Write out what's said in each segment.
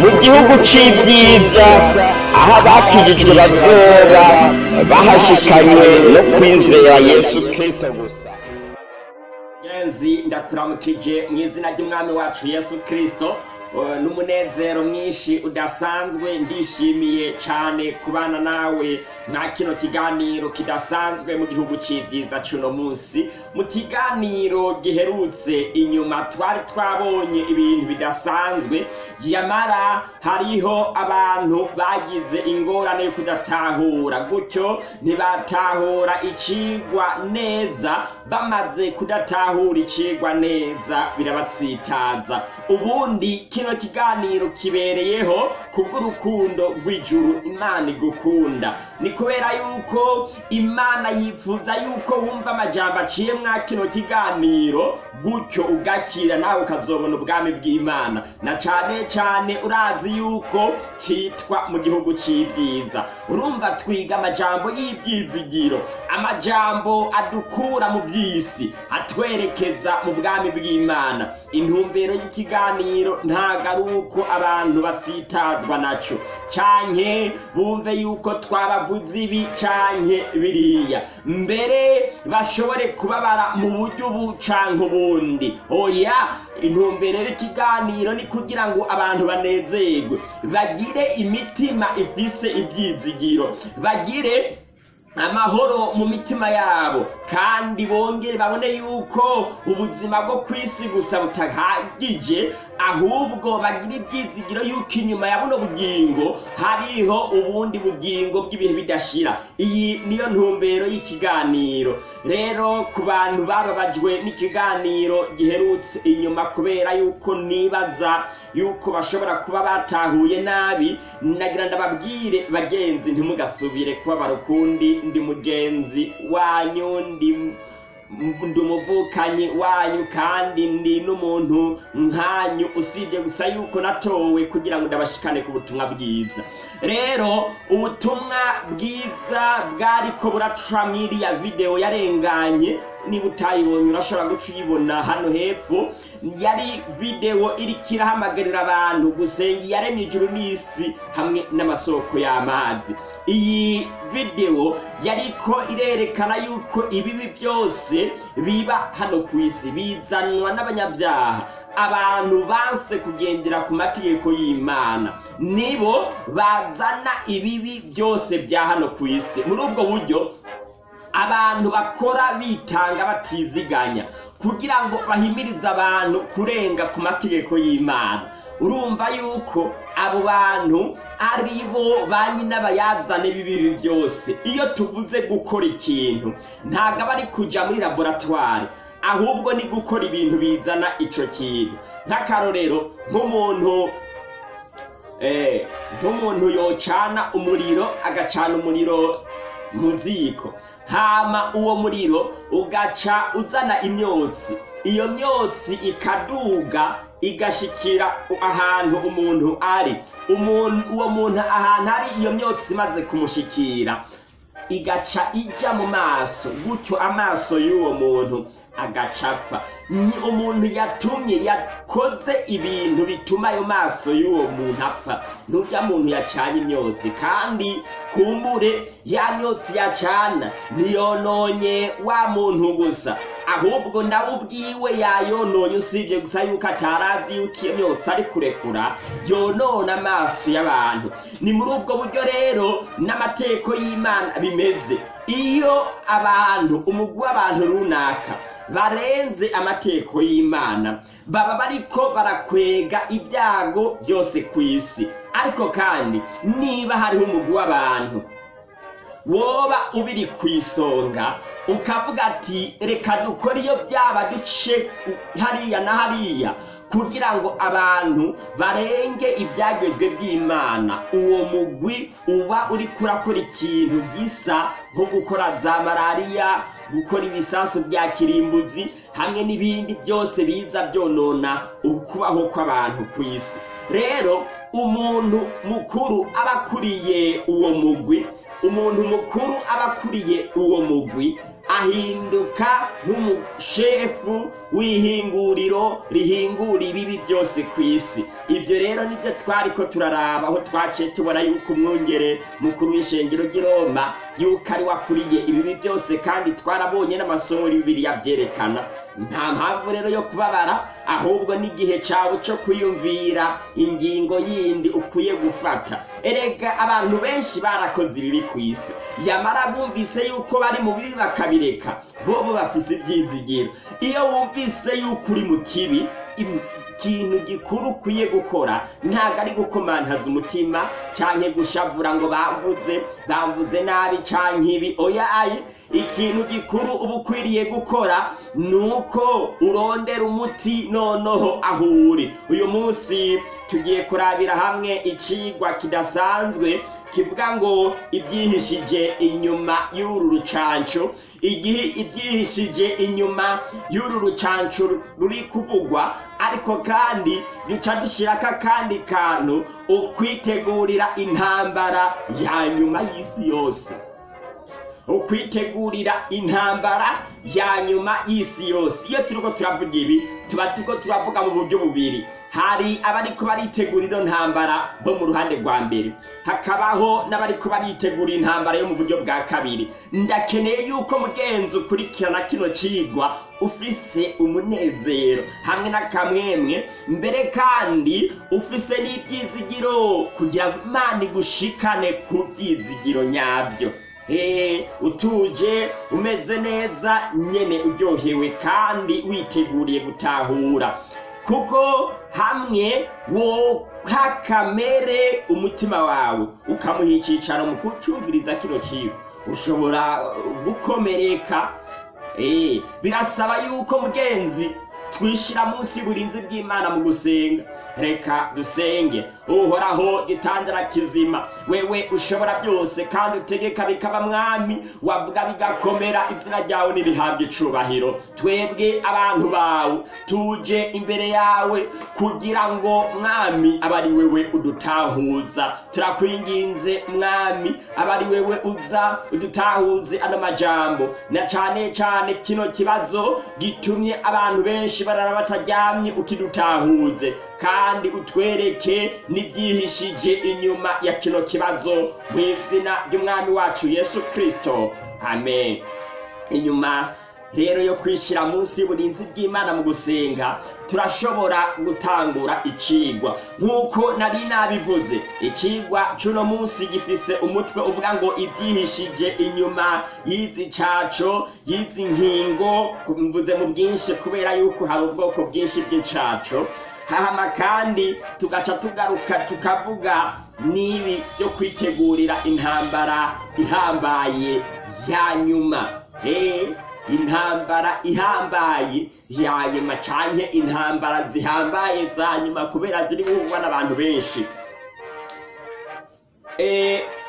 mu gihugu c'ibyiza aho abakijijwe bazoba bahashikanywe no kwizera yesu kristo gusa. Genzi ndakuramukije mu izina ry'umwami wacu yesu kristo Uh, n'umunezero mwinshi udasanzwe. Ndishimiye cane kubana nawe mwa kino kiganiro kidasanzwe mu gihugu c'ivyiza cuno munsi. Mu kiganiro giherutse inyuma twari twabonye ibintu bidasanzwe. Yamara hariho abantu bagize ingorane yo kudatahura. Gutyo ntibatahura icigwa neza. Bamaze kudatahura icigwa neza birabatsitaza. Ubundi kino kiganiro kibereyeho kubw'urukundo rw'ijuru imana igukunda. Ni kubera yuko imana yifuza yuko wumva amajambo aciye mwa kino kiganiro gutyo ugakira nawe ukazobona ubwami bw'imana. Na cane cane urazi yuko citwa mu gihugu c'ivyiza urumva twiga amajambo y'ivyizigiro amajambo adukura mu vy'isi atwerekeza mu bwami bw'imana. Intumbero y'ikiganiro ntago ari uko abantu batsitazwa naco canke bumve yuko twabavuze ibi canke biriya. Mbere bashobore kubabara mu buryo ubu canke ubundi. Oya intumbero y'ikiganiro ni kugira ngo abantu banezerwe. Bagire imitima ifise ivyizigiro bagire amahoro mu mitima yabo. Kandi bongere babone yuko ubuzima bwo ku isi gusa butahagije ahubwo bagira ibyizigiro yuko inyuma ya buno bugingo hariho ubundi bugingo bw'ibihe bidashira. Iyi niyo ntumbero y'ikiganiro. Rero ku bantu bababajwe n'ikiganiro giherutse inyuma kubera yuko nibaza yuko bashobora kuba batahuye nabi nagira ndababwire bagenzi ntimugasubire kubabara ukundi ndi mugenzi wanyu ndi umuvukanyi wanyu kandi ndi n'umuntu nkanyu usibye gusa yuko natowe kugira ngo ndabashikane ku butumwa bwiza. Rero ubutumwa bwiza bwariko buraca mwiriya videwo yarenganye niba utayibonye urashobora guca uyibona hano hepfo. Yari videwo iriko irahamagarira abantu gusenga iyaremye ijuru n'isi hamwe n'amasoko y'amazi. Iyi videwo yariko irerekana yuko ibibi byose biba hano ku isi bizanwa n'abanyabyaha. Abantu banse kugendera ku mategeko y'imana. Nibo bazana ibibi byose bya hano ku isi. Muri ubwo buryo abantu bakora bitanga batiziganya kugira ngo bahimirize abantu kurenga ku mategeko y'imana. Urumva yuko abo bantu ari bo ba nyinabayazane b'ibibi byose. Iyo tuvuze gukora ikintu ntabwo aba ari kujya muri laboratwari ahubwo ni gukora ibintu bizana icyo kintu. Nk'akarorero nk'umuntu nk'umuntu yocana umuriro agacana umuriro mu ziko hama uwo muriro ugaca uzana imyotsi. Iyo myotsi ikaduga igashikira ahantu umuntu ari. Uwo muntu ahantu ari iyo myotsi imaze kumushikira. Igaca ijya mu maso gutyo amaso y'uwo muntu agacapfa. Umuntu yatumye yakoze ibintu bituma ayo maso y'uwo muntu apfa. N'urya muntu yacanye imyotsi kandi kumbure ya myotsi yacana ntiyononye wa muntu gusa. Ahubwo nawe ubwiwe yayononye usibye gusa yuko atarazi yuko iyo myotsi ari kurekura yonona amaso y'abantu. Ni muri ubwo buryo rero n'amategeko y'imana bimeze. Iyo abantu umugwi w'abantu runaka barenze amategeko y'imana baba bariko barakwega ibyago byose ku isi ariko kandi niba hariho umugwi w'abantu woba ubiri ku isonga ukavuga ati reka dukore iyo byaba duce hariya na hariya. Kugira ngo abantu barenge ibyagezwe by'imana. Uwo mugwi uba uri kurakora ikintu gisa nko gukora za malariya gukora ibisasu bya kirimbuzi hamwe n'ibindi byose biza byonona ukubaho kw'abantu ku isi rero umuntu mukuru aba akuriye uwo mugwi umuntu mukuru aba akuriye uwo mugwi ahinduka nk'umushefu w'ihinguriro rihingura ibibi byose ku isi. Ibyo rero ni byo twari ko turaraba aho twaciye tubona yuko umwungere mukuru w'ishengero ry'i roma yuko ari wakuriye ibibi byose kandi twarabonye n'amasomo y'ibibiriya byerekana nta mpamvu rero yo kubabara ahubwo n'igihe cyawe cyo kwiyumvira ingingo yindi ukwiye gufata. Erega abantu benshi barakoze ibibi ku isi. Yamara bumvise yuko bari mu bibi bakabireka bobo bafise ibyizigiro. Iyo wumvise yuko uri mu kibi ikintu gikuru ukwiye gukora. Ntabwo ari gukomantaza umutima cyangwa gushavura ngo bamvuze bamvuze nabi cyangwa ibi. Oyaye ikintu gikuru uba ukwiriye gukora ni uko urondera umuti noneho aho uri uyu munsi tugiye kurabira hamwe icigwa kidasanzwe kivuga ngo ibyihishije inyuma y'uru rucanco. Igihe ibyihishije inyuma y'uru rucanco ruri kuvugwa ariko kandi duca dushyirako akandi kantu ukwitegurira intambara ya nyuma y'isi yose. Ukwitegurira intambara ya nyuma y'isi yose. Iyo turiko turavuga ibi tuba turiko turavuga mu buryo bubiri. Hari abariko baritegura ino ntambara bo mu ruhande rwa mbere. Hakabaho n'abariko baritegura intambara yo mu buryo bwa kabiri. Ndakeneye yuko mugenzi ukurikirana kino cigwa ufise umunezero hamwe n'akamwemwe mbere kandi ufise n'ibyizigiro kugira ngo imana igushikane ku byizigiro nyabyo utuje umeze neza nyene uryohewe kandi witeguriye gutahura. Kuko hamwe woha kamere umutima wawe ukamuha icicaro mu kucumviriza kino kigo ushobora gukomereka? Eh, birasaba yuko mugenzi twishira munsi y'uburinzi bw'imana mu gusenga. Reka dusenge. Uhoraho gitandara kizima. Wewe ushobora byose kandi utegeka bikaba mwami. Wavuga bigakomera izina ryawe nirihabwa icubahiro. Twebwe abantu bawe tuje imbere yawe kugira ngo mwami aba ari wewe udutahuza. Turakwinginze mwami aba ari wewe uza udutahuze ano majambo. Na cane cane kino kibazo gitumye abantu benshi barara bataryamye ukidutahuze kandi utwereke n'ibyihishije inyuma ya kino kibazo mu izina ry'umwami wacu yesu kirisito amen. Inyuma rero yo kwishyira munsi y'uburinzi bw'imana mu gusenga turashobora gutangura icigwa. Nk'uko nari nabivuze icigwa c'uno munsi gifise umutwe uvuga ngo ibyihishije inyuma y'izi caco y'izi nkingo mvuze mu bwinshi kubera yuko hari ubwoko bwinshi bw'icaco. Hahama kandi tugaca tugaruka tukavuga n'ibi byo kwitegurira intambara ihambaye ya nyuma. Eh intambara ihambaye ya nyuma canke intambara zihambaye za nyuma kubera ziri guhugwa n'abantu benshi.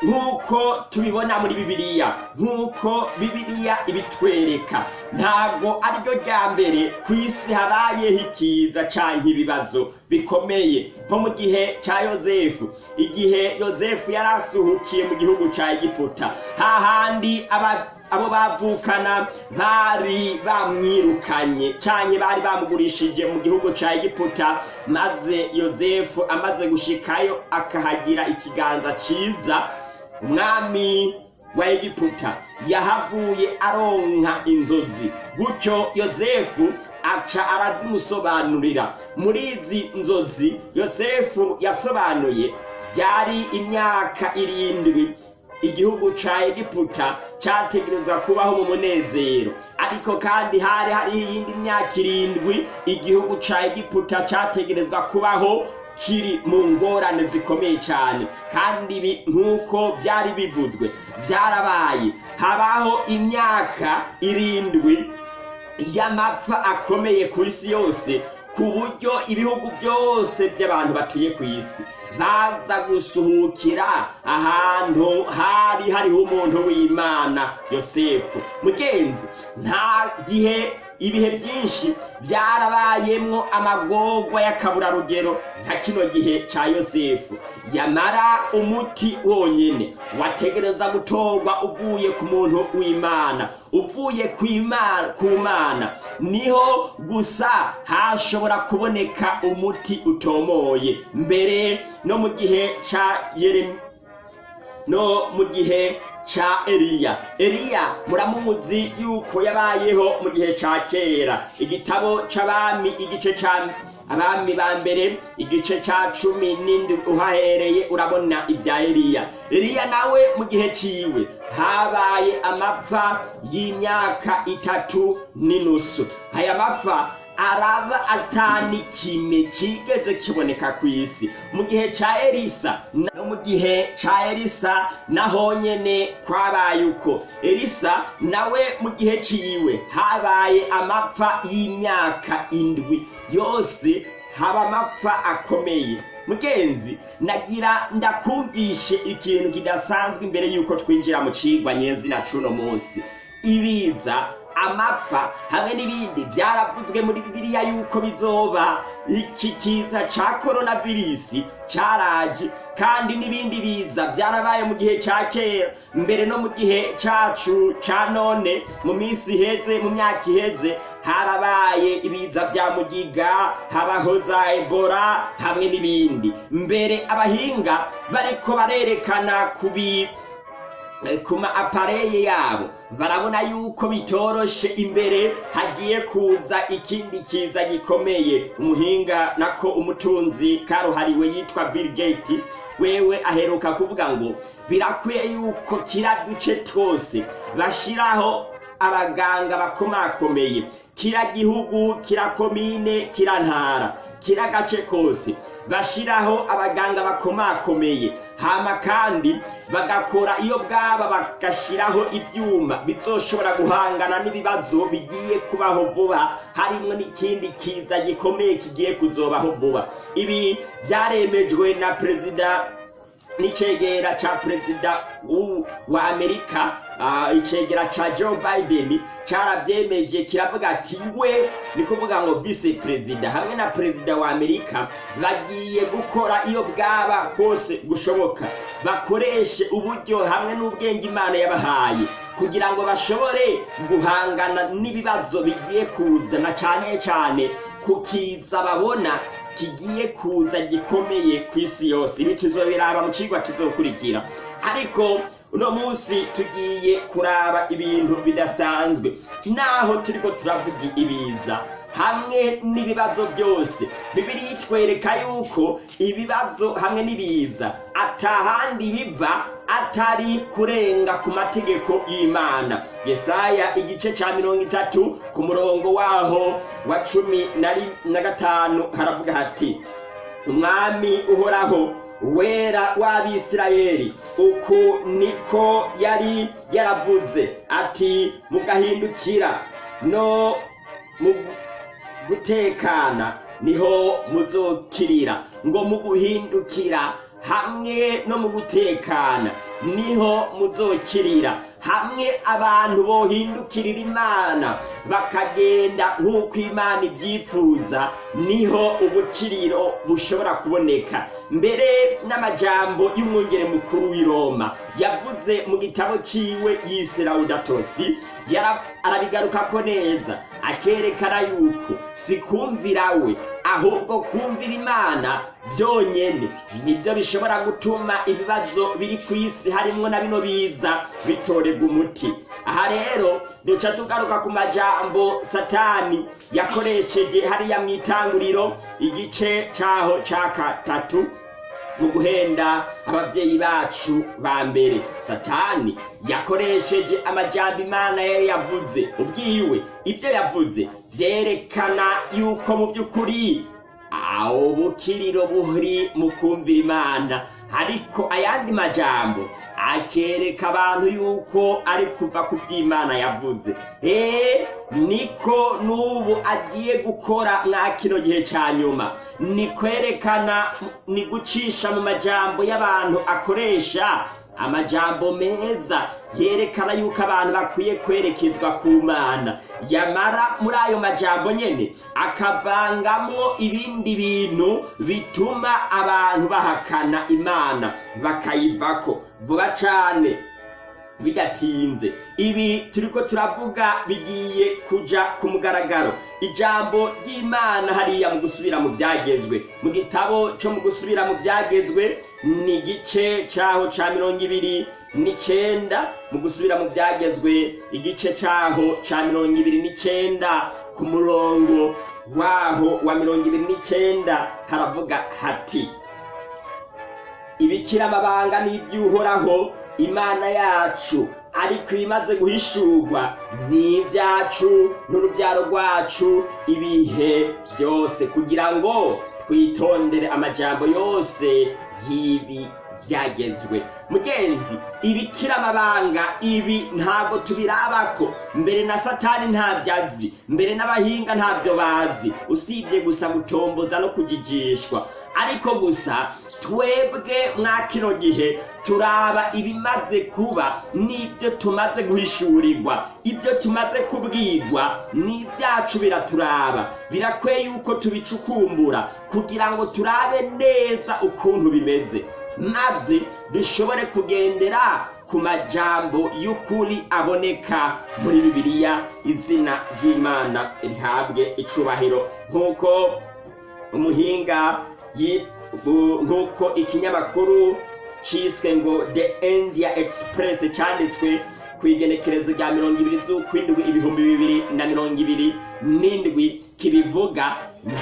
Nk'uko tubibona muri bibiliya nk'uko bibiliya ibitwereka ntabwo ari ryo rya mbere ku isi habayeho ikiza canke ibibazo bikomeye. Nko mu gihe ca yozefu igihe yozefu yari asuhukiye mu gihugu ca egiputa hahandi aba abo bavukana bari bamwirukanye canke bari bamugurishije mu gihugu ca egiputa. Maze yozefu amaze gushikayo akahagira ikiganza ciza. Umwami wa egiputa yahavuye aronka inzozi. Gutyo yozefu aca arazimusobanurira. Muri izi nzozi yosefu yasobanuye yari imyaka irindwi igihugu ca egiputa categerezwa kubaho mu munezero. Ariko kandi hari hariho iyindi myaka irindwi igihugu ca egiputa categerezwa kubaho kiri mu ngorane zikomeye cyane kandi ibi nk'uko byari bivuzwe byarabaye. Habaho imyaka irindwi y'amapfa akomeye ku isi yose. Ku buryo ibihugu byose by'abantu batuye ku isi baza gusuhukira ahantu hari hariho umuntu w'imana yosefu. Mugenzi nta gihe ibihe byinshi byarabayemwo amagorwa y'akaburarugero nka kino gihe ca yosefu. Yamara umuti wonyene wategereza gutorwa uvuye ku muntu w'imana. Uvuye ku mana. Niho gusa hashobora kuboneka umuti utomoye. Mbere no mu gihe ca no mu gihe ca Eliya. Eliya muramuzi yuko yabayeho mu gihe ca kera. Igitabo c'abami igice ca abami ba mbere igice ca cumi n'indwi uhahereye urabona ibya Eliya. Eliya nawe mu gihe ciwe habaye amapfa y'imyaka itatu n'inusu. Aya mapfa araba atani kime kigeze kiboneka ku isi. Mu gihe ca elisa no mu gihe ca elisa naho nyene kwabaye uko. Elisa nawe mu gihe ciwe habaye amapfa y'imyaka indwi. Yose haba amapfa akomeye. Mugenzi nagira ndakumvishe ikintu kidasanzwe imbere yuko twinjira mu cigwa nyezina cuno munsi. Ibiza amapfa hamwe n'ibindi byaravuzwe muri bibiliya yuko bizoba. Iki kiza ca koronavirisi caraje kandi n'ibindi biza byarabaye mu gihe ca kera. Mbere no mu gihe cacu ca none mu minsi iheze mu myaka iheze harabaye ibiza bya mugiga habaho za ebola hamwe n'ibindi. Mbere abahinga bariko barerekana ku ma apareye yabo. Barabona yuko bitoroshe imbere hagiye kuza ikindi kiza gikomeye. Umuhinga nako umutunzi karuhariwe yitwa Bill Gates. Wewe aheruka kuvuga ngo birakwiye yuko kira duce twose bashiraho abaganga bakomakomeye. Kira gihugu kira komine kira ntara kira gace kose. Bashiraho abaganga bakomakomeye. Hama kandi bagakora iyo bwaba bagashiraho ibyuma bizoshobora guhangana n'ibibazo bigiye kubaho vuba harimwo n'ikindi kiza gikomeye kigiye kuzobaho vuba. Ibi byaremejwe na perezida n'icegera ca perezida wa amerika icegera ca joe biden carabyemeje kiravuga ati we ni kuvuga ngo vice perezida hamwe na perezida wa amerika bagiye gukora iyo bwaba kose gushoboka. Bakoreshe uburyo hamwe n'ubwenge imana yabahaye kugira ngo bashobore guhangana n'ibibazo bigiye kuza na cane cane kukiza babona kigiye kuza gikomeye ku isi yose. Ibi tuzobiraba mu cigwa kizokurikira. Ariko uno munsi tugiye kuraba ibintu bidasanzwe. Naho turiko turavuga ibiza. Hamwe n'ibibazo byose. Bibiri itwereka yuko ibibazo hamwe n'ibiza. Atahandi biva atari kurenga ku mategeko y'imana. Yesaya igice ca mirongo itatu ku murongo waho wa cumi na gatanu haravuga hati umwami uhoraho wera w'abisirayeli. Uku niko yari yaravuze ati mugahindukira no mu gutekana ni ho muzokirira. Ngo mu guhindukira hamwe no mu gutekana ni ho muzokirira. Hamwe abantu bohindukirira imana bakagenda nk'uko imana ibyifuza ni ho ubukiriro bushobora kuboneka. Mbere n'amajambo y'umwungere mukuru w'i roma yavuze mu gitabo ciwe yise laudatosi yara- arabigarukako neza akerekana yuko si kumvira we ahubwo kumvira imana byonyene ni byo bishobora gutuma ibibazo biri ku isi harimwo na bino biza bitorerwa umuti. Aha rero duca tugaruka ku majambo satani yakoresheje hariya mu itanguriro igice caho ca gatatu. Mu guhenda ababyeyi bacu ba mbere. Satani yakoresheje amajambo imana yari yavuze. Ubwiwe ibyo yavuze byerekana yuko mu by'ukuri aho bukiriro buri mu kumvira imana ariko ayandi majambo akereka abantu yuko ari kuva ku by'imana yavuze. Eee niko n'ubu agiye gukora mwa kino gihe cya nyuma. Ni kwerekana ni gucisha mu majambo y'abantu akoresha amajambo meza yerekana yuko abantu bakwiye kwerekezwa ku mana. Yamara muri ayo majambo nyene akavangamwo ibindi bintu bituma abantu bahakana imana. Bakayivako vuba cane. Bidatinze. Ibi turiko turavuga bigiye kuja ku mugaragaro. Ijambo ry'imana hariya mu gusubira mu byagezwe mu gitabo cyo mu gusubira mu byagezwe ni igice caho ca mirongo ibiri n'icenda. Mu gusubira mu byagezwe igice caho ca mirongo ibiri n'icenda. Ku murongo waho wa mirongo ibiri n'icenda haravuga hati ibikira amabanga n'iby'uhoraho imana yacu ariko ibimaze guhishurwa ni ibyacu n'urubyaro rwacu ibihe byose. Kugira ngo twitondere amajambo yose y'ibi byagezwe mugenzi ibikira amabanga ibi ntabwo tubirabako. Mbere na satani ntabyo azi mbere n'abahinga ntabyo bazi. Usibye gusa gutomboza no kujijishwa. Ariko gusa twebwe mwa kino gihe turaba ibimaze kuba n'ibyo tumaze guhishurirwa. Ibyo tumaze kubwirwa n'ibyacu biraturaba. Birakwiye yuko tubicukumbura kugira ngo turabe neza ukuntu bimeze. Maze dushobore kugendera ku majambo y'ukuri aboneka muri bibiliya izina ry'imana rihabwe icubahiro. Nk'uko umuhinga nk'uko ikinyamakuru cyiswe ngo the india express cyanditswe ku igenekerezo rya mirongo ibiri z'ukwindwi ibihumbi bibiri na mirongo ibiri n'indwi kibivuga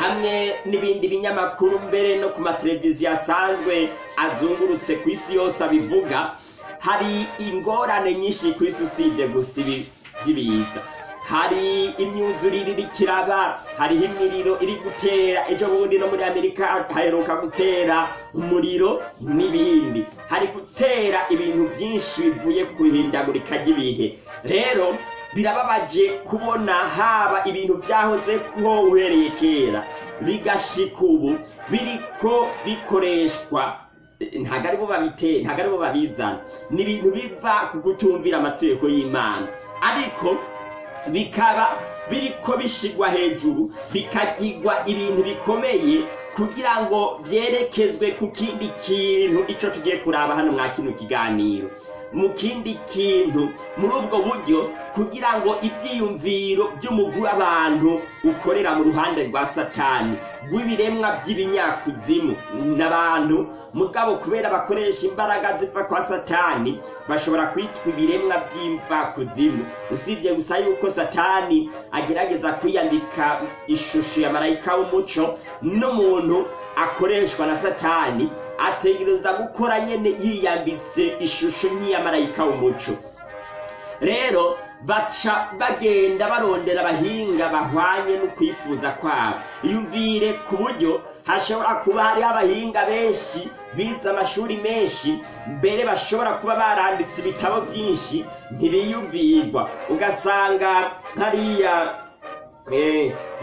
hamwe n'ibindi binyamakuru mbere no ku mateleviziyo asanzwe azungurutse ku isi yose abivuga hari ingorane nyinshi ku isi usibye gusa ibi by'ibiza hari imyuzurire iri kiraba hariho imiriro iri gutera. Ejo bundi no muri amerika haheruka gutera umuriro n'ibindi. Hari gutera ibintu byinshi bivuye ku ihindagurika ry'ibihe rero birababaje kubona haba ibintu byahoze kuho uhereye kera. Bigashika ubu biriko bikoreshwa. Ntabwo ari bo babitera ntabwo ari bo babizana. Ni ibintu biva ku kutumvira amategeko y'imana. Ariko bikaba biriko bishigwa hejuru bikagirwa ibintu bikomeye kugira ngo byerekezwe ku kindi kintu. Icyo tugiye kuraba hano mwa kino kiganiro. Mu kindi kintu muri ubwo buryo kugira ngo ibyiyumviro by'umugwi w'abantu ukorera mu ruhande rwa satani rw'ibiremwa by'ibinyakuzimu n'abantu mugabo kubera bakoresha imbaraga ziva kwa satani bashobora kwitwa ibiremwa by'imvakuzimu usibye gusa yuko satani agerageza kwiyambika ishusho ya marayika w'umuco n'umuntu akoreshwa na satani ategereza gukora nyene yiyambitse ishusho nk'iya marayika w'umuco. Rero baca bagenda barondera abahinga bahwanye no kwifuza kwabo. Iyumvire ku buryo hashobora kuba hariho abahinga benshi bize amashuri menshi mbere bashobora kuba baranditse ibitabo byinshi ntibiyumvirwa. Ugasanga nkariya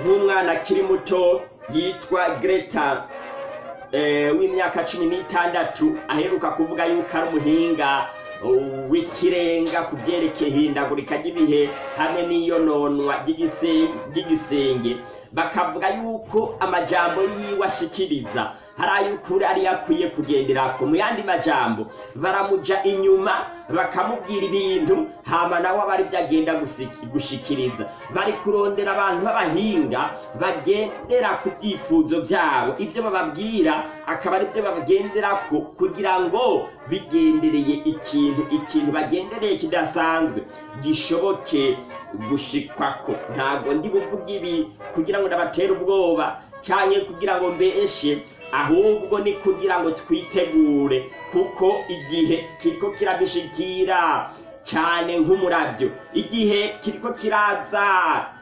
nk'umwana akiri muto yitwa greta w'imyaka cumi n'itandatu aheruka kuvuga yuko ari umuhinga w'ikirenga ku byerekeye ihindagurika ry'ibihe hamwe n'iyononwa ry'igisenge. Bakavuga yuko amajambo yiwe ashikiriza. Hari ay'ukuri ariyo akwiye kugenderako mu yandi majambo. Baramuja inyuma bakamubwira ibintu hama nawe aba ari byo agenda gushikiriza. Bari kurondera abantu b'abahinga bagendera ku byifuzo byabo. Ibyo bababwira akaba ari byo bagenderako kugira ngo bigendereye ikintu ikintu bagendereye kidasanzwe. Gishoboke gushikwako. Ntabwo ndi buvuga ibi kugira ngo ndabatere ubwoba. Cyane kugira ngo mbeshe ahubwo ni kugira ngo twitegure kuko igihe kiriko kirabishikira cyane nk'umurabyo. Igihe kiriko kiraza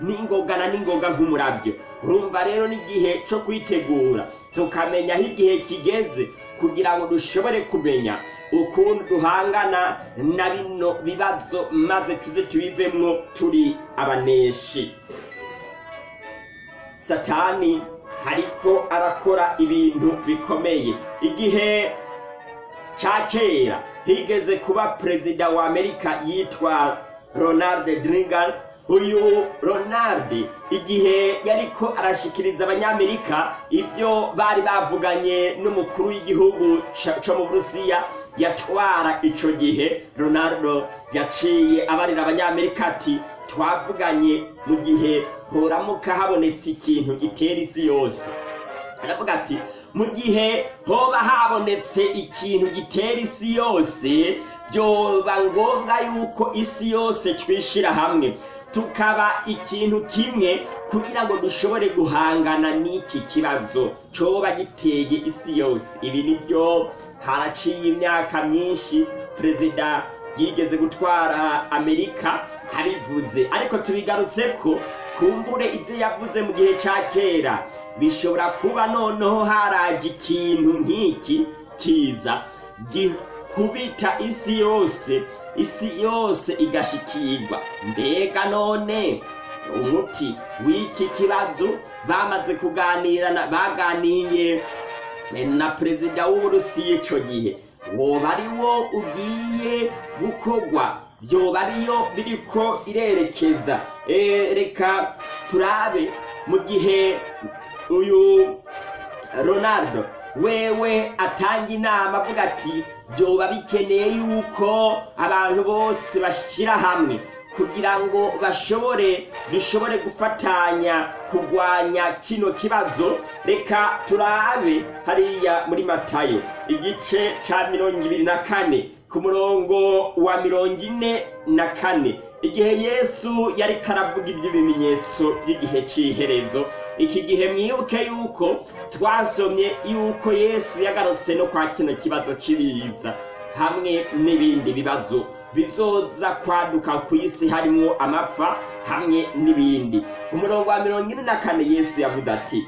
n'ingoga na n'ingoga nk'umurabyo. Urumva rero n'igihe cyo kwitegura tukamenya aho igihe kigeze kugira ngo dushobore kumenya ukuntu duhangana na bino bibazo maze tuze tubivemwo turi abaneshi. Satani hariko arakora ibintu bikomeye. Igihe ca kera higeze kuba perezida wa amerika yitwa ronald reagan. Uyu ronald igihe yariko arashikiriza abanyamerika ivyo bari bavuganye n'umukuru w'igihugu co mu burusiya yatwara ico gihe. Ronaldo yaciye abarira abanyamerika ati twavuganye mu gihe horamuka habonetse ikintu gitera isi yose. Aravuga ati mu gihe hoba habonetse ikintu gitera isi yose byoba ngombwa yuko isi yose twishira hamwe. Tukaba ikintu kimwe kugira ngo dushobore guhangana n'iki kibazo coba giteye isi yose. Ibi ni byo haraciye imyaka myinshi. Perezida yigeze gutwara amerika. Abivuze ariko tubigarutse ko kumbure ibyo yavuze mu gihe cya kera bishobora kuba noneho haraje ikintu nk'iki kiza gikubita isi yose isi yose igashikirwa. Mbega none umuti w'iki kibazo bamaze kuganirana baganiye na perezida w'uburusiya icyo gihe. Woba ari wo ugiye gukorwa byoba ariyo biriko irerekeza. Eh, reka turabe mu gihe uyu ronaldo wewe atanga inama avuga ati byoba bikeneye yuko abantu bose bashyira hamwe kugira ngo bashobore dushobore gufatanya kurwanya kino kibazo. Reka turabe hariya muri matayo igice ca mirongo ibiri na kane. Ku murongo wa mirongo ine na kane. Igihe yesu yari karavuga iby'ibimenyetso by'igihe cy'iherezo iki gihe mwibuke yuko twasomye yuko yesu yagarutse no kwa kino kibazo cy'ibiza hamwe n'ibindi bibazo bizoza kwaduka ku isi harimo amapfa hamwe n'ibindi. Ku murongo wa mirongo ine na kane yesu yavuze ati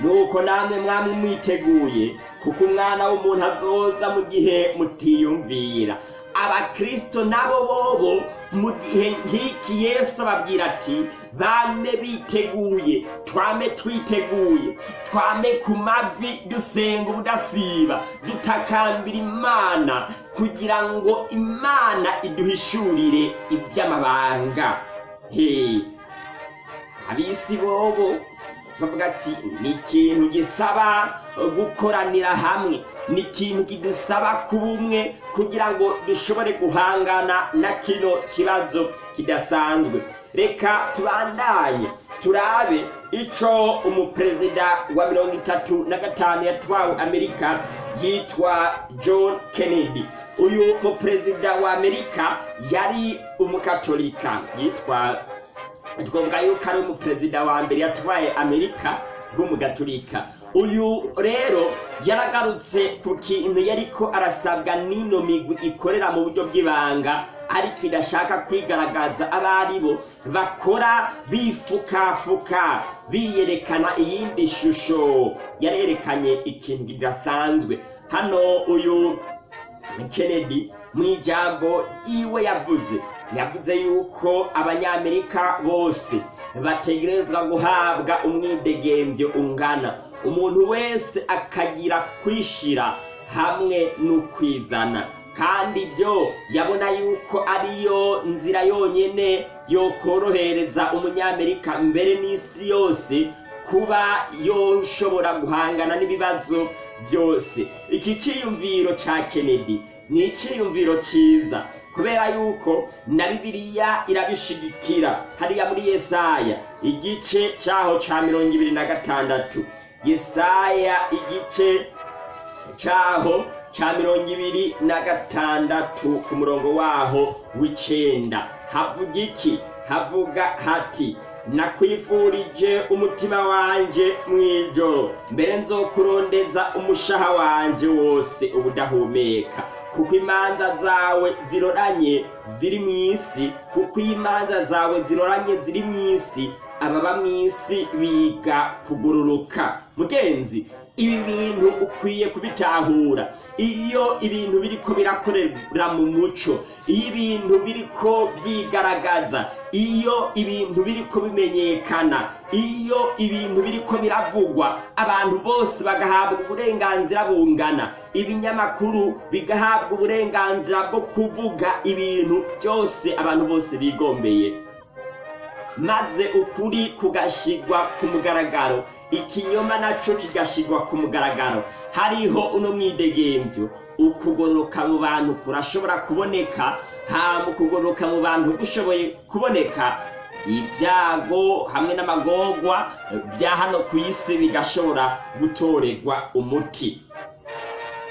nuko namwe mwamwe mwiteguye kuko umwana w'umuntu azoza mu gihe mutiyumvira. Abakristo nabo bobo mu gihe nk'iki yesu ababwira ati bame biteguye twame twiteguye twame ku mavi dusenga ubudasiba dutakambira imana kugira ngo imana iduhishurire iby'amabanga. Abisi bobo bavuga ati ni ikintu gisaba gukoranira hamwe. Ni ikintu kidusaba kuba umwe kugira ngo dushobore guhangana na kino kibazo kidasanzwe. Reka tubandanye turabe ico umuperezida wa mirongo itatu na gatanu yatwawe amerika yitwa john kennedy. Uyu muperezida wa amerika yari umukatolika yitwa twavuga yuko ari umuperezida wa mbere yatwaye amerika rw'umugaturika uyu rero yaragarutse ku kintu yariko arasabwa n'ino migwi ikorera mu buryo bw'ibanga ariko idashaka kwigaragaza abo ari bo bakora bifukafuka biyerekana iyindi shusho. Yarerekanye ikintu kidasanzwe. Hano uyu kennedy mu ijambo ryiwe yavuze yavuze yuko abanyamerika bose bategerezwa guhabwa umwidegembyo ungana. Umuntu wese akagira kwishira hamwe n'ukwizana. Kandi ibyo yabona yuko ariyo nzira yonyine yokorohereza umunyamerika mbere n'isi yose kuba yoshobora guhangana n'ibibazo byose. Iki cyiyumviro cya kennedy. Ni icyiyumviro cyiza kubera yuko na bibiliya irabishigikira. Hariya muri yesaya igice cyaho cya mirongo ibiri na gatandatu. Yesaya igice cyaho cya mirongo ibiri na gatandatu ku murongo waho w'icenda. Havuga iki? Havuga hati nakwifurije umutima wanje mu ijoro mbere nzokurondeza umushaha wanje wose ubudahumeka. Kuko imanza zawe ziroranye ziri mu isi kuko imanza zawe ziroranye ziri mu isi ababa mu isi biga kugururuka mugenzi ibi bintu ukwiye kubitahura. Iyo ibintu biriko birakorera mu muco iyo ibintu biriko byigaragaza iyo ibintu biriko bimenyekana iyo ibintu biriko biravugwa abantu bose bagahabwa uburenganzira bungana. Ibinyamakuru bigahabwa uburenganzira bwo kuvuga ibintu byose abantu bose bigombeye. Maze ukuri kugashigwa ku mugaragaro. Ikinyoma naco kigashigwa ku mugaragaro. Hariho uno mwidegembyo ukugororoka mu bantu kurashobora kuboneka hama ukugororoka mu bantu gushoboye kuboneka. Ibyago hamwe n'amagorwa bya hano ku isi bigashobora gutorerwa umuti.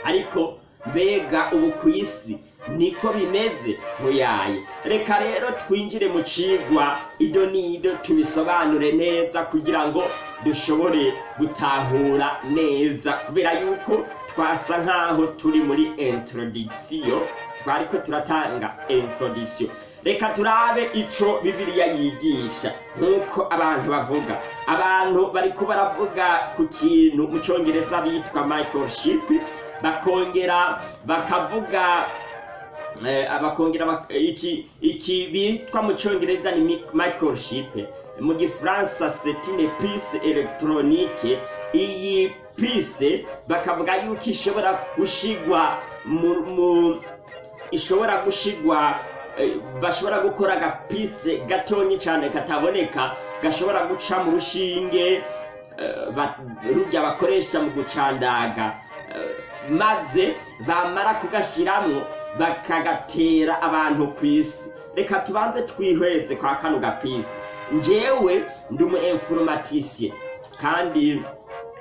Ariko mbega ubu ku isi niko bimeze ntuyaye reka rero twinjire mu cigwa. Ido n'ido tubisobanure neza kugira ngo dushobore gutahura neza. Kubera yuko twasa nk'aho turi muri introduction twariko turatanga introduction. Reka turabe ico bibiliya yigisha. Nk'uko abantu bavuga abantu bariko baravuga ku kintu mu congereza bitwa microchip bakongera bakavuga bakongera iki iki bitwa mu cyongereza ni microchip. Mu gifaransa une puce électronique iyi puce bakavuga yuko ishobora gushigwa mu ishobora gushigwa bashobora gukora agapise gatonyi cyane kataboneka gashobora guca mu rushinge rujya bakoresha mu gucandaga. Maze bamara kugashyiramo bakagatera abantu ku isi reka tubanze twihweze kwa kano gapisi. Njyewe ndi umu informatisiye kandi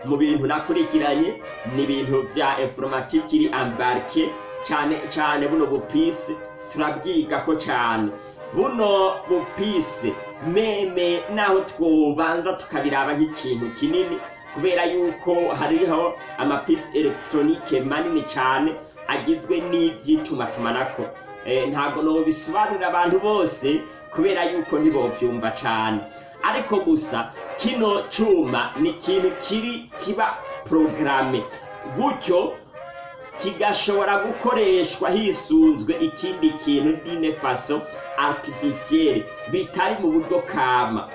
mu bintu nakurikiranye ni ibintu bya informatike iri ambarike cyane cyane buno bupisi turabwiga ko cyane buno bupisi meme naho twobanza tukabiraba nk'ikintu kinini kubera yuko hariho amapisi elegitoronike manini cyane agizwe n'iby'itumatumanako ntabwo nobisobanurira abantu bose kubera yuko ntibobyumva cyane ariko gusa kino cyuma ni ikintu kiri kiba porogaramu gutyo kigashobora gukoreshwa hisunzwe ikindi kintu faso artificielle bitari mu buryo kama.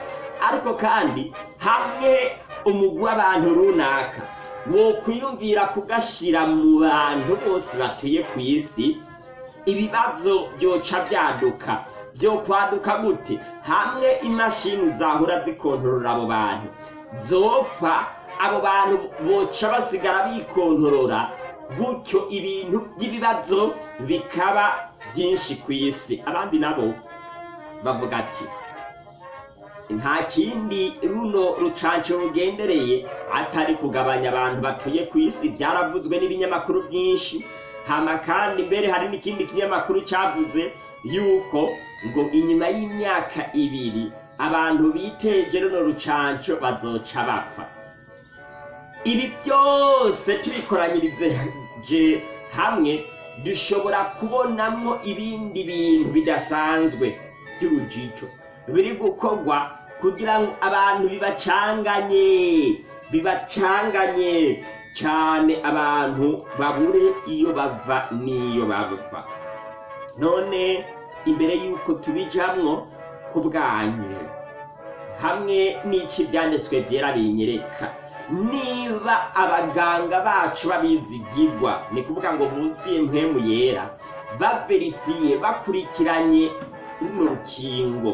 Ariko kandi hamwe umugwi w'abantu runaka wo kwiyumvira kugashyira mu bantu bose batuye ku isi ibibazo byoca byaduka byo kwaduka gute? Hamwe imashini zahora zikontorora abo bantu. Zopfa abo bantu boca basigara bikontorora gutyo ibintu by'ibibazo bikaba byinshi ku isi. Abandi nabo bavuga ati nta kindi runo rucanco rugendereye atari kugabanya abantu batuye ku isi. Byaravuzwe n'ibinyamakuru byinshi. Hama kandi mbere hari n'ikindi kinyamakuru cyavuze yuko ngo inyuma y'imyaka ibiri abantu biteje runo rucanco bazoca bapfa. Ibi byose tubikoranyirize hamwe dushobora kubonamwo ibindi bintu bidasanzwe by'urujijo. Biri gukorwa kugira ngo abantu bibacanganye bibacanganye. Cyane abantu babure iyo bava n'iyo bava. None imbere y'uko tubijamwo ku bwanyu hamwe n'iki byanditswe byera binyereka. Niba abaganga bacu babizigirwa ni kuvuga ngo munsi mpemu yera baverifiye bakurikiranye runo rukingo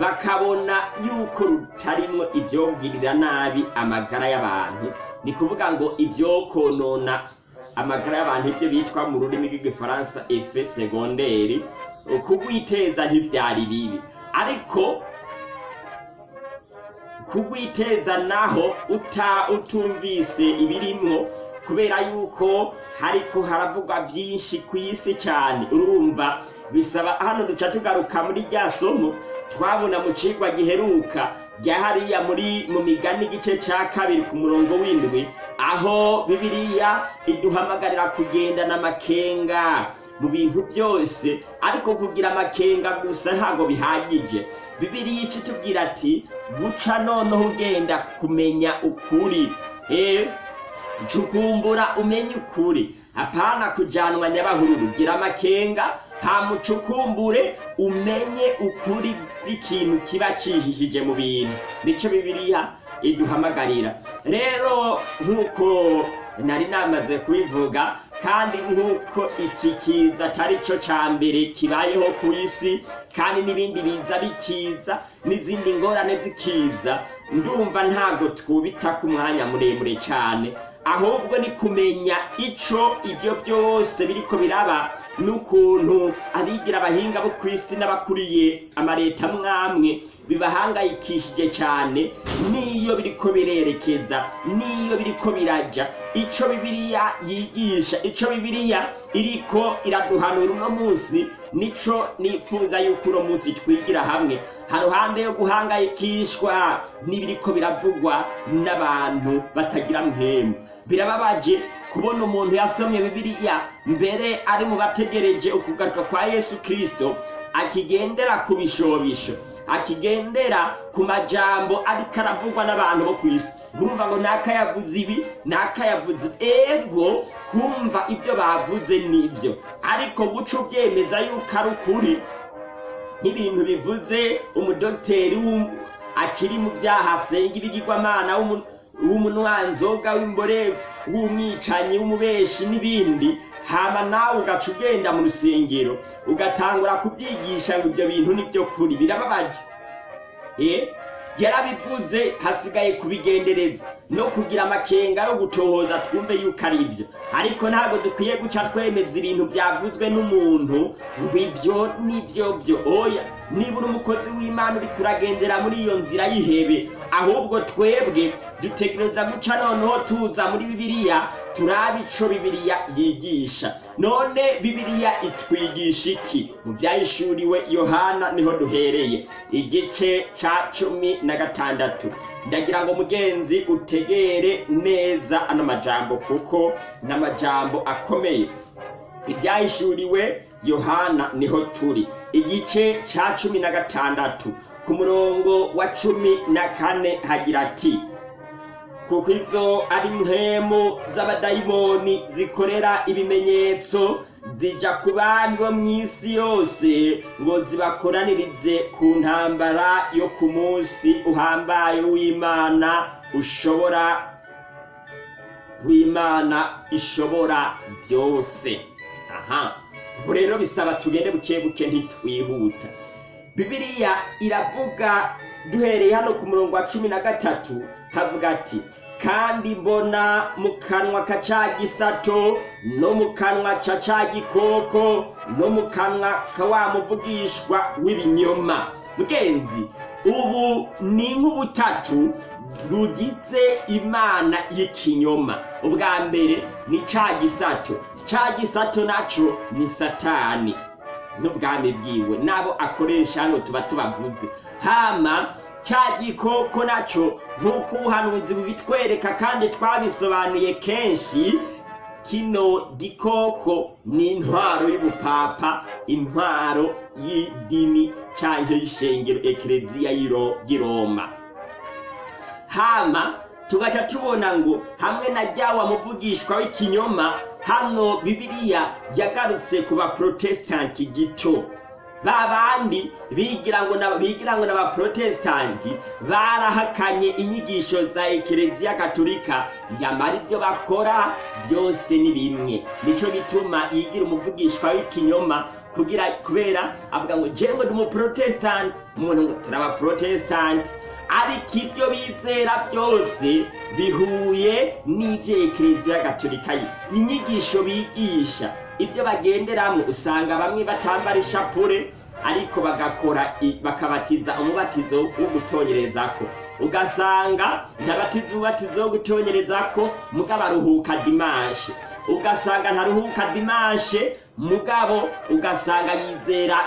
bakabona yuko rutarimwo ibyogirira nabi amagara y'abantu. Ni kuvuga ngo ibyokonona amagara y'abantu ibyo bitwa mu rurimi rw'igifaransa efe segonderi kugwiteza ntibyari bibi. Ariko kugwiteza naho utumvise ibirimwo kubera yuko hariko haravugwa byinshi ku isi cyane. Urumva bisaba hano duca tugaruka muri rya somo twabona mu cigwa giheruka. Rya hariya muri mu migani igice cya kabiri ku murongo w'indwi aho bibiliya iduhamagarira kugendana amakenga mu bintu byose ariko kugira amakenga gusa ntabwo bihagije. Bibiliya ica itubwira ati guca noneho ugenda kumenya ukuri. Eh cukumbura umenye ukuri. Hapana kujanwa nyabahururu gira amakenga. Hamucukumbure umenye ukuri kw'ikintu kiba cihishije mu bintu. Nico bibiliya iduhamagarira. Rero nk'uko nari namaze kubivuga kandi nk'uko iki kiza atari cyo ca mbere kibayeho ku isi kandi n'ibindi biza bikiza n'izindi ngorane zikiza ndumva ntabwo twubita ku mwanya muremure cyane ahubwo ni kumenya ico ibyo byose biriko biraba n'ukuntu abigira abahinga bo ku isi n'abakuriye amareta mwamwe bibahangayikishije cyane n'iyo biriko birerekeza n'iyo biriko biraja ico bibiliya yigisha ico bibiliya iriko iraduhanura uno munsi nico nifuza yuko uno munsi twigira hamwe. Haruhande yo guhangayikishwa n'ibiriko biravugwa n'abantu batagira mpemu birababaje kubona umuntu yasomye bibiliya mbere ari mu bategereje ukugaruka kwa yesu kristo akigendera ku bishobisho akigendera ku majambo ariko aravugwa n'abantu bo ku isi. Urumva ngo nakayavuze ibi nakayavuze ego kumva ibyo bavuze ni byo ariko guca ubyemeza yuko ari ukuri nk'ibintu bivuze umudogiteri akiri mu byaha asenga ibigirwamana w'umunwanzoga w'imbore w'umwicanyi w'umubeshi n'ibindi hama nawe ugaca ugenda mu rusengero ugatangura kubyigisha ngo ibyo bintu ni byo kuri birababaje. Yarabivuze hasigaye kubigendereza. No kugira amakenga yo gutohoza twumve yuko ari ibyo. Ariko ntabwo dukwiye guca twemeza ibintu byavuzwe n'umuntu ngo ibyo ni byo byo. Oya nibura umukozi w'imana uri kuragendera muri iyo nzira y'ihebe ahubwo twebwe dutegereza guca noneho tuza muri bibiliya turabe ico bibiliya yigisha. None bibiliya itwigisha iki? Mu byayishuriwe yohana ni ho duhereye. Igice ca cumi na gatandatu. Ndagira ngo mugenzi utegere neza ano majambo kuko n'amajambo akomeye. Ibyahishuriwe yohana ni ho turi. Igice ca cumi na gatandatu. Ku murongo wa cumi na kane hagira ati kuko izo ari mpemu z'abadayimoni zikorera ibimenyetso zija ku bami bo mu isi yose ngo zibakoranirize ku ntambara yo ku munsi uhambaye w'imana ushobora w'imana ishobora byose. Aha. Ubu rero bisaba tugende buke buke ntitwihuta. Bibiliya iravuga duhereye hano ku murongo wa cumi na gatatu havuga ati kandi mbona mu kanwa ka ca gisato no mu kanwa ca ca gikoko no mu kanwa ka wa muvugishwa w'ibinyoma. Mugenzi ubu ni nk'ubutatu rugize imana y'ikinyoma. Ubwa mbere ni ca gisato. Ca gisato naco ni satani. N'ubwami bwiwe n'abo akoresha hano tuba tubavuze. Hama ca gikoko naco nk'uko ubuhanuzi bubitwereka kandi twabisobanuye kenshi kino gikoko ni intwaro y'ubupapa intwaro y'idini canke y'ishengero ekereziya y'i roma hama tugaca tubona ngo hamwe na ryawa muvugishwa w'ikinyoma hano bibiliya yagarutse ku baprotesitanti gito. Ba bandi bigira ngo na bigira ngo n'abaprotesitanti barahakanye inyigisho za ekereziya katolika. Yamara ibyo bakora byose ni bimwe. Nico gituma yigira umuvugishwa w'ikinyoma kugira kubera avuga ngo jewe ndi umuprotesitanti umuntu ngo turi abaprotesitanti ariko ibyo bizera byose bihuye n'ibyo ekereziya gatolika inyigisho bigisha. Ibyo bagenderamo usanga bamwe batambara ishapure ariko bagakora bakabatiza umubatizo wo gutonyerezako ugasanga ntabatiza umubatizo wo gutonyerezako mugabo aruhuka dimashe ugasanga ntaruhuka dimashe mugabo ugasanga yizera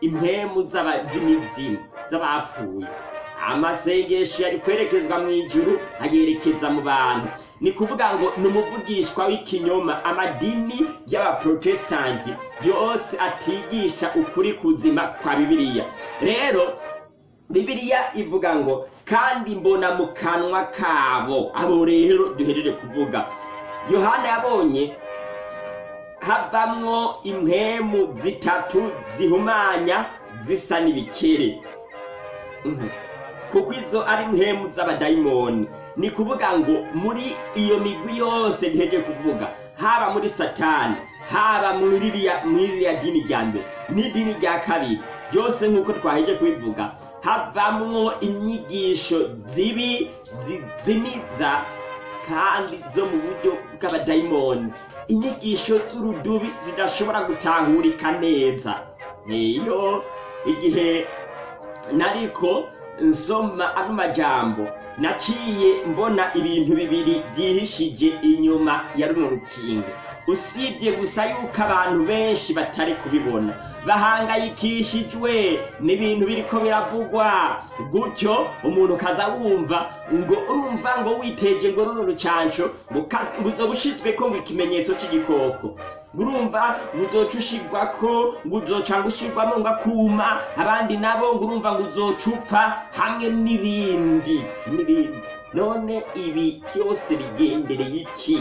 impemu z'imizimu z'abapfuye. Amasengesho yari kwerekezwa mu ijuru ayerekeza mu bantu. Ni kuvuga ngo ni umuvugishwa w'ikinyoma amadini y'abaprotesitanti yose atigisha ukuri kuzima kwa bibiliya. Rero bibiliya ivuga ngo kandi mbona mu kanwa kabo. Abo rero duhereje kuvuga. Yohana yabonye havamwo impwemu zitatu zihumanya zisa n'ibikere. Mhm. Kuko izo ari impwemu z'abadayimoni. Ni kuvuga ngo muri iyo migwi yose duheje kuvuga haba muri satani haba muri ririya dini rya mbere. N'idini rya kabiri. Byose nk'uko twaheje kubivuga havamwo inyigisho zibi zizimiza kandi zo mu buryo bw'abadayimoni. Inyigisho z'urudubi zidashobora gutahurika neza. Niyo igihe nariko nsoma ano majambo naciye mbona ibintu bibiri byihishije inyuma ya runo rukingo. Usibye gusa yuko abantu benshi batari kubibona. Bahangayikishijwe n'ibintu biriko biravugwa. Gutyo umuntu kaza wumva ngo urumva ngo witeje ngo runo rucanco ngo uzoba ushizweko ngo ikimenyetso c'igikoko. Urumva uzoca ushirwako ngo uzoca ngo ushirwamo ngo akuma abandi nabo ngo urumva ngo upfa hamwe n'ibindi n'ibindi. None ibi byose bigendereye iki?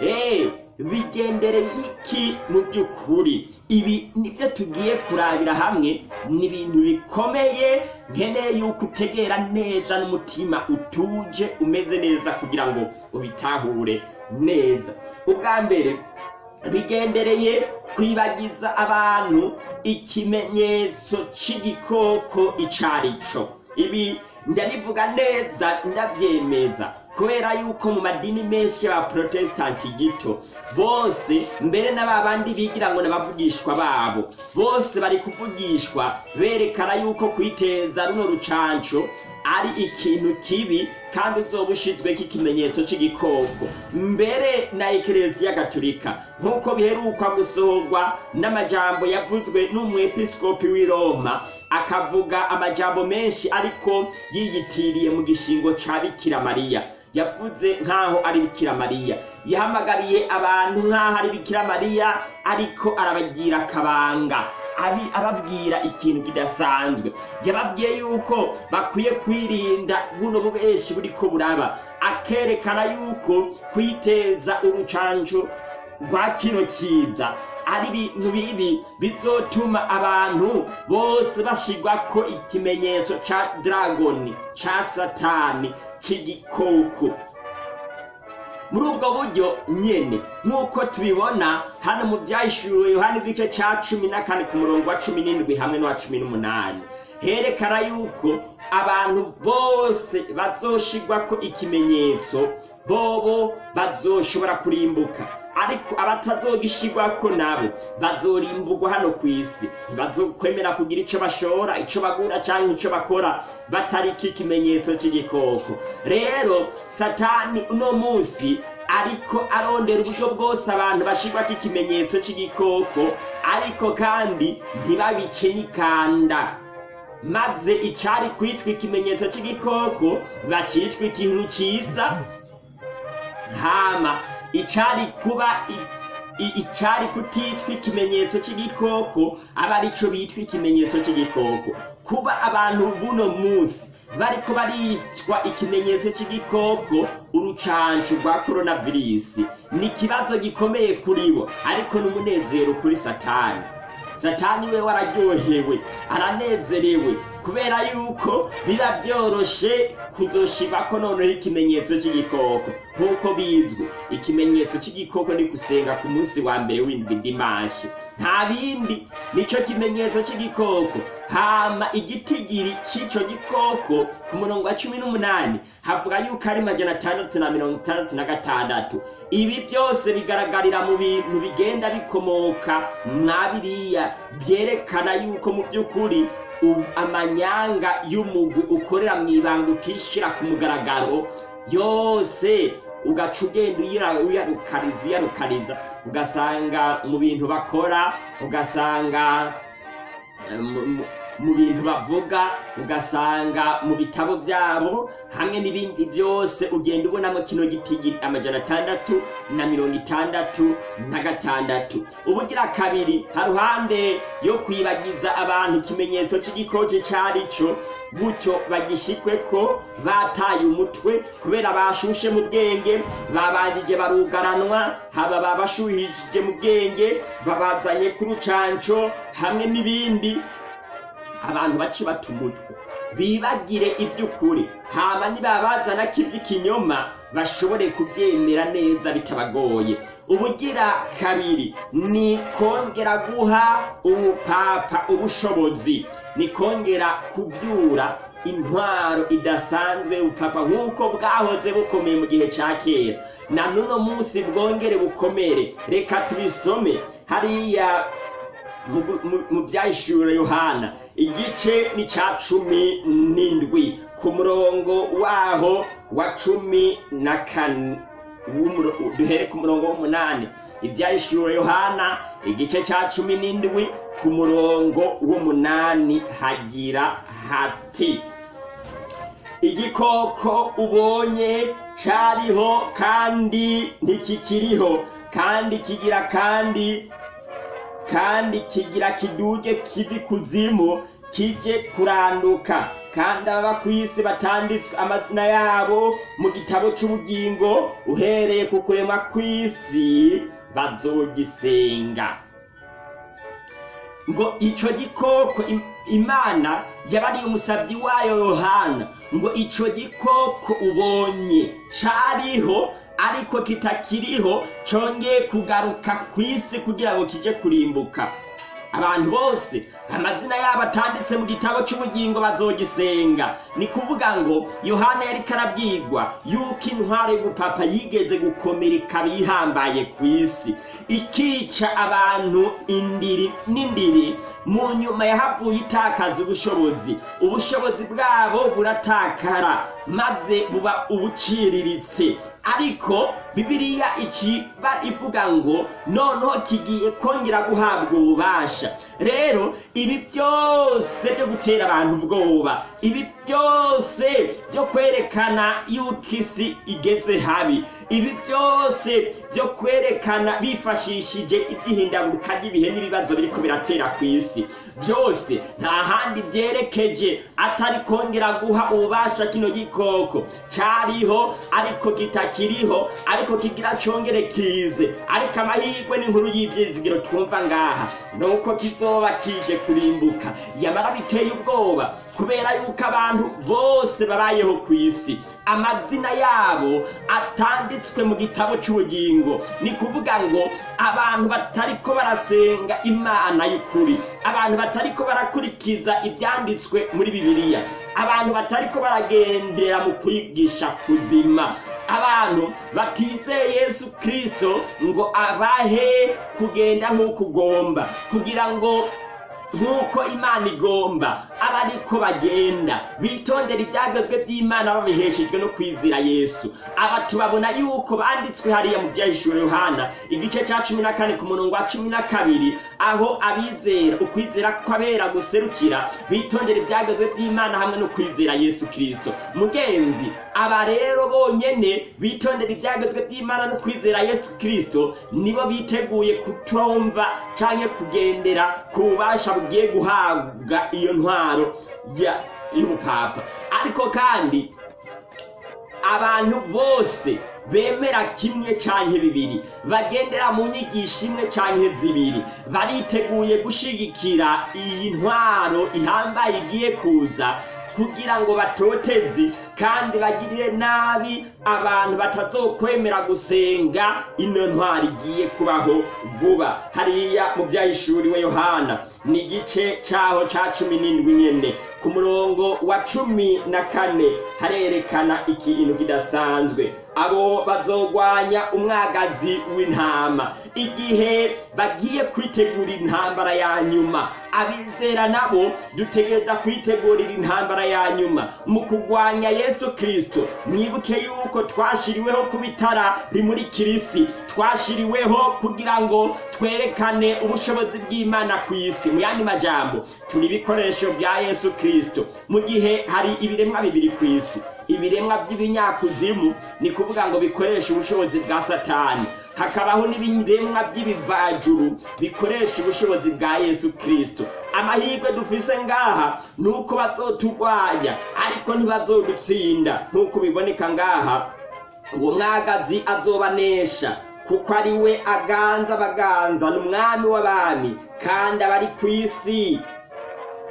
Eh, bigendereye iki mu by'ukuri? Ibi ni byo tugiye kurabira hamwe. Ni ibintu bikomeye nkeneye yuko utegera neza n'umutima utuje umeze neza kugira ngo ubitahure neza. Ubwa mbere bigendereye kwibagiza abantu ikimenyetso c'igikoko icarico. Ibi ndabivuga neza ndabyemeza kubera yuko mu madini menshi y'abaprotestanti gito bose mbere na ba bandi bigira ngo n'abavugishwa babo bose bari kuvugishwa berekana yuko kwiteza runo rucanco ari ikintu kibi kandi uzoba ushizweko ikimenyetso c'igikoko. Mbere na ekereziya gatolika nk'uko biherukwa gusohorwa n'amajambo yavuzwe n'umwepiskopi w'i roma akavuga amajambo menshi ariko yiyitiriye mu gishingo ca bikira mariya. Yavuze nk'aho ari bikira mariya. Yahamagariye abantu nk'aho ari bikira mariya ariko arabagira akabanga ababwira ikintu kidasanzwe. Yababwiye yuko bakwiye kwirinda buno bubeshi buriko buraba. Akerekana yuko kwiteza urucanco rwa kino kiza ari ibintu bibi bizotuma abantu bose bashirwako ikimenyetso ca dragoni ca satani c'igikoko. Muri ubwo buryo nyene nk'uko tubibona hano mu byahishuriwe yohani igice ca cumi na kane ku murongo wa cumi n'indwi hamwe n'uwa cumi n'umunani. Herekana yuko abantu bose bazoshirwako ikimenyetso bobo bazoshobora kurimbuka. Ariko abatazogishirwako nabo bazorimburwa hano ku isi ntibazokwemera kugira ico bashora ico bagura canke ico bakora batariki ikimenyetso c'igikoko. Rero satani uno munsi ariko arondera uburyo bwose abantu bashirwako ikimenyetso c'igikoko ariko kandi ntibabice n'ikanda maze icari kwitwa ikimenyetso c'igikoko bacitwa ikintu ciza hama icari kuba i- i- icari kutitwa ikimenyetso c'igikoko aba arico bitwa ikimenyetso c'igikoko. Kuba abantu buno munsi bariko baricwa ikimenyetso c'igikoko urucanco rwa koronavirisi ni ikibazo gikomeye kuri bo ariko n'umunezero kuri satani. Satani we wararyohewe aranezerewe kubera yuko biba byoroshe kuzoshirwako noneho ikimenyetso c'igikoko. Nk'uko bizwi ikimenyetso c'igikoko ni gusenga ku munsi wa mbere w'indwi dimanshi nta bindi nico kimenyetso c'igikoko. Hama igitigiri c'ico gikoko ku murongo wa cumi n'umunani. Havuga yuko ari majana atandatu na mirongo itandatu na gatandatu. Ibi byose bigaragarira mu bintu bigenda bikomoka mwa biriya byerekana yuko mu by'ukuri amanyanga y'umugwi ukorera mu ibanga utishira ku mugaragaro yose ugaca ugenda uyarukariza uyarukariza ugasanga mu bintu bakora ugasanga mu- bintu bavuga ugasanga mu bitabo byabo hamwe n'ibindi byose ugenda ubonamo kino gitigiri amajana atandatu na mirongo itandatu na gatandatu. Ubugira kabiri haruhande yo kwibagiza abantu ikimenyetso c'igikoki cari co gutyo bagishikwe ko bataye umutwe kubera bashushe mu bwenge babanjije barugaranwa haba babashuhishije mu bwenge babazanye ku rucanco hamwe n'ibindi. Abantu bace bata umutwe bibagire iby'ukuri. Hama nibabazana k'iby'ikinyoma bashobore kubyemera neza bitabagoye. Ubugira kabiri ni kongera guha ubupapa ubushobozi. Ni kongera kubyura intwaro idasanzwe ubupapa nk'uko bwahoze bukomeye mu gihe cya kera. Na n'uno munsi bwongere bukomere. Reka tubisome. Hariya mu- byahishura yohana. Igice ni cya cumi n'indwi. Ku murongo waho wa cumi na kane duhere ku murongo w'umunani. Ibyahishura yohana igice cya cumi n'indwi ku murongo w'umunani hagira hati. Igikoko ubonye cyariho kandi ntikikiriho kandi kigira kandi kandi kigira kiduge kivi kuzimu kije kuranduka. Kandi ababa ku isi batanditswe amazina yabo mu gitabo cy'ubugingo uhereye ku kurema kw'isi bazogisenga. Ngo ico gikoko im- imana yabariye umusabyi wayo yohana ngo ico gikoko ubonye cariho ariko kitakiriho congeye kugaruka ku isi kugira ngo kije kurimbuka. Abantu bose amazina yabo atanditse mu gitabo cy'ubugingo bazogisenga. Ni kuvuga ngo yohana yari karabwirwa yuko intwaro y'ubupapa yigeze gukomera ikaba ihambaye ku isi. Ikica abantu indiri n'indiri mu nyuma yahavuye itakaza ubushobozi. Ubushobozi bwabo buratakara maze buba ubuciriritse. Ariko bibiliya ikiba ivuga ngo noneho kigiye kongera guhabwa ububasha. Rero ibi byose byo gutera abantu ubwoba ibi byose byo kwerekana yuko isi igeze habi ibi byose byo kwerekana bifashishije iby'ihindaguruka ry'ibihe n'ibibazo biriko biratera ku isi. Byose nta handi byerekeje atari kongera guha ububasha kino gikoko. Cyariho ariko kitakiriho ariko kigira cyongere kize. Ariko amahirwe n'inkuru y'ibyizigiro twumva ngaha. Nuko kizoba kije kurimbuka. Yamara biteye ubwoba kubera yuko abantu bose babayeho ku isi. Amazina yabo atanditswe mu gitabo cy'ubugingo. Ni kuvuga ngo abantu batariko barasenga imana y'ukuri. Abantu batariko barakurikiza ibyanditswe muri bibiliya. Abantu batariko baragendera mu kwigisha kuzima. Abantu batizeye yesu kirisito ngo abahe kugenda nk'uko ugomba. Kugira ngo nk'uko imana igomba aba ariko bagenda. Bitondera ibyagezwe by'imana babiheshejwe no kwizera yesu. Aba tubabona yuko banditswe hariya mu byahishuro yohana igice cya cumi na kane ku murongo wa cumi na kabiri aho abizera ukwizera kw'abera guserukira bitondera ibyagezwe by'imana hamwe no kwizera yesu kirisito mugenzi aba rero bonyene bitondera ibyagezwe by'imana no kwizera yesu kirisito nibo biteguye kutumva canke kugendera ku bubasha bugiye guhabwa iyo ntwaro y'ubupapa. Ariko kandi abantu bose bemera kimwe canke bibiri bagendera mu nyigisho imwe canke zibiri bariteguye gushigikira iyi ntwaro ihambaye igiye kuza kugira ngo batoteze kandi bagirire nabi abantu batazokwemera gusenga ino ntwari igiye kubaho vuba. Hariya mu byahishuriwe yohana ni igice cyaho cya cumi n'indwi nyene. Ku murongo wa cumi na kane harerekana ikintu kidasanzwe. Abo bazogwanya umwagazi w'intama. Igihe bagiye kwitegurira intambara ya nyuma abizera nabo dutegereza kwitegurira intambara ya nyuma. Mu kugwanya yesu yesu kirisito mwibuke yuko twashiriweho kuba itara rimurikira isi twashiriweho kugira ngo twerekane ubushobozi bw'imana ku isi. Mu yandi majambo turi ibikoresho bya yesu kirisito mu gihe hari ibiremwa bibiri ku isi. Ibiremwa by'ibinyakuzimu ni kuvuga ngo bikoresha ubushobozi bwa satani. Hakabaho n'ibiremwa by'ibivajuru bikoresha ubushobozi bwa yesu kirisito amahirwe dufise ngaha ni uko bazoturwanya ariko ntibazodutsinda. Nk'uko biboneka ngaha uwo mwagazi azobanesha kuko ari we aganza abaganza ni umwami w'abami kandi abari ku isi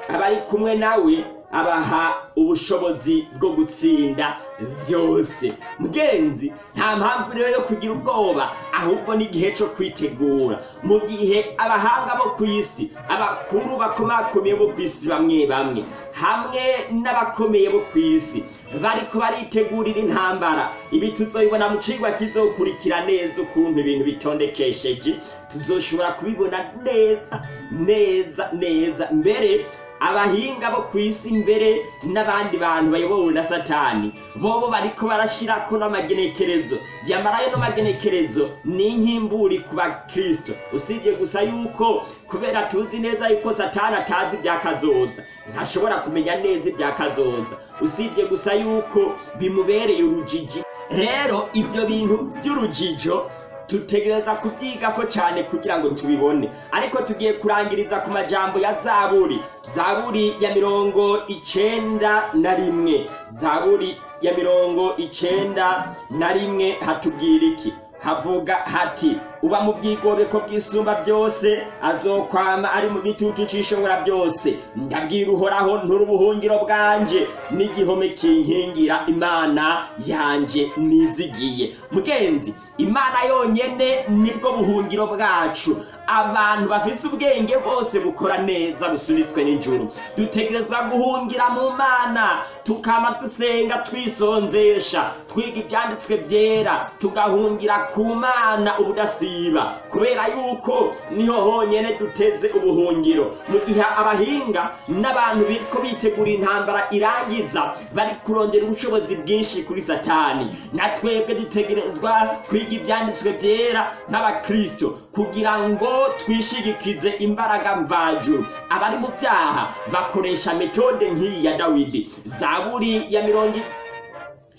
abari kumwe nawe abaha ubushobozi bwo gutsinda byose mugenzi nta mpamvu rero yo kugira ubwoba ahubwo n'igihe cyo kwitegura. Mu gihe abahanga bo ku isi abakuru bakomakomeye bo ku isi bamwe bamwe hamwe n'abakomeye bo ku isi bariko baritegurira intambara. Ibi tuzobibona mu cigwa kizokurikira neza ukuntu ibintu bitondekesheje. Tuzoshobora kubibona neza neza neza. Mbere abahinga bo ku isi mbere n'abandi bantu bayobowe na satani bobo bariko barashirako n'amagenekerezo. Yamarayo no magenekerezo ni nk'imburi ku bakristo. Usibye gusa yuko kubera tuzi neza yuko satani atazi ibyakazoza ntashobora kumenya neza ibyakazoza usibye gusa yuko bimubereye urujiji. Rero ibyo bintu by'urujijo tutegereza kubyigako cyane kugira ngo tubibone. Ariko tugiye kurangiriza ku majambo ya zaburi. Zaburi ya mirongo icenda na rimwe. Zaburi ya mirongo icenda na rimwe hatubwira iki? Havuga hati uba mu bwigobeko bw'isumba byose azokwama ari mu gitutu c'ishobora byose. Ndabwira uhoraho nturi ubuhungiro bwanje n'igihome kinkingira imana yanje nizigiye mugenzi imana yonyene ni bwo buhungiro bwacu. Abantu bafise ubwenge bose bukora neza busunitswe n'ijuru. Dutegerezwa guhungira mu mana tukama dusenga twisonzesha. Twiga ibyanditswe byera tugahungira ku mana ubudasiba. Kubera yuko ni ho honyene duteze ubuhungiro. Mu gihe abahinga n'abantu biriko bitegura intambara irangiza bari kurondera ubushobozi bwinshi kuri satani. Na twebwe dutegerezwa kwiga ibyanditswe byera nk'abakristo kugira ngo twishigikize imbaraga mvajuru abari mu byaha bakoresha metode nk'iyi ya dawidi. Zaburi ya mirongo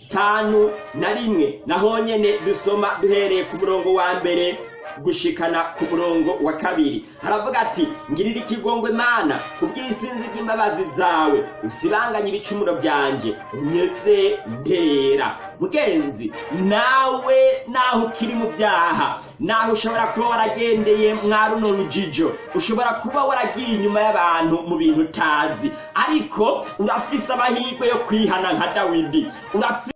itanu na rimwe naho nyene dusoma duhereye ku murongo wa mbere. Gushikana ku murongo wa kabiri. Haravuga ati ngirira ikigongwe mana ku bw'isinzi bw'imbabazi zawe. Usibanganye ibicumuro byanje unyeze ndera mugenzi nawe naho ukiri mu byaha. Naho ushobora kuba waragendeye mwa runo rujijo. Ushobora kuba waragiye inyuma y'abantu mu bintu utazi. Ariko urafise amahirwe yo kwihana nka dawidi.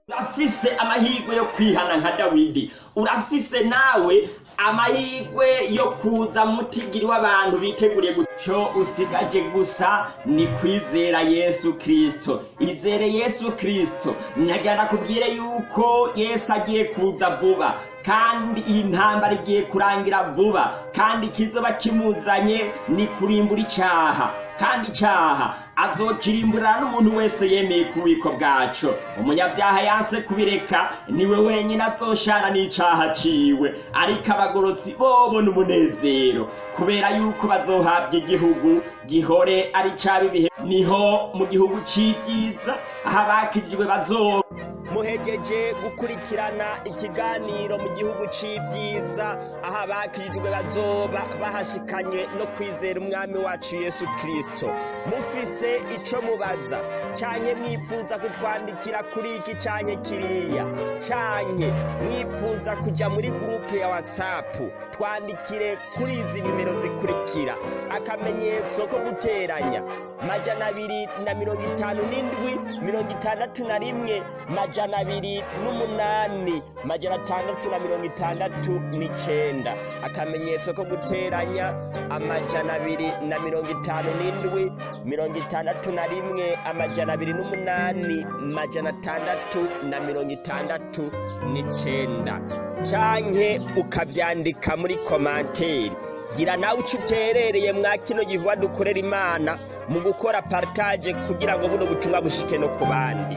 Urafise amahirwe yo kwihana nka dawidi. Urafise nawe amahirwe yo kuza mutigiri w'abantu biteguriye guco usigaje gusa ni kwizera yesu kristo. Izere yesu kristo nagana kubwire yuko yesu agiye kuza vuba kandi iyi ntambara igiye kurangira vuba kandi kizoba kimuzanye ni kurimbura icyaha kandi icyaha azokirimburira n'umuntu wese yemeye ku bubiko bwaco umunyabyaha yanse kubireka ni we wenyine azoshana n'icaha ciwe. Ariko abagorotsi bobo n'umunezero kubera yuko bazohabwa igihugu gihore ari caba ibihe ni ho mu gihugu c'ivyiza aho abakijijwe bazoba muhejeje gukurikirana ikiganiro mu gihugu c'ivyiza aho abakirijwe bazoba bahashikanye no kwizera umwami wacu yesu kristo. Mufise ico mubaza. Canke mwifuza kutwandikira kuri iki canke kiriya. Canke mwifuza kuja muri gurupe ya whatsapp. Twandikire kuri izi nimero zikurikira. Akamenyetso ko guteranya. Majana abiri na mirongo itanu n'indwi mirongo itandatu na rimwe majana abiri n'umunani majana atandatu na mirongo itandatu n'icenda. Akamenyetso ko guteranya amajana abiri na mirongo itanu n'indwi mirongo itandatu na rimwe amajana abiri n'umunani majana atandatu na mirongo itandatu n'icenda. Canke ukavyandika muri komanteri gira nawe uco uterereye mwa kino gikorwa dukorera imana mu gukora partage kugira ngo buno butumwa bushike no ku bandi.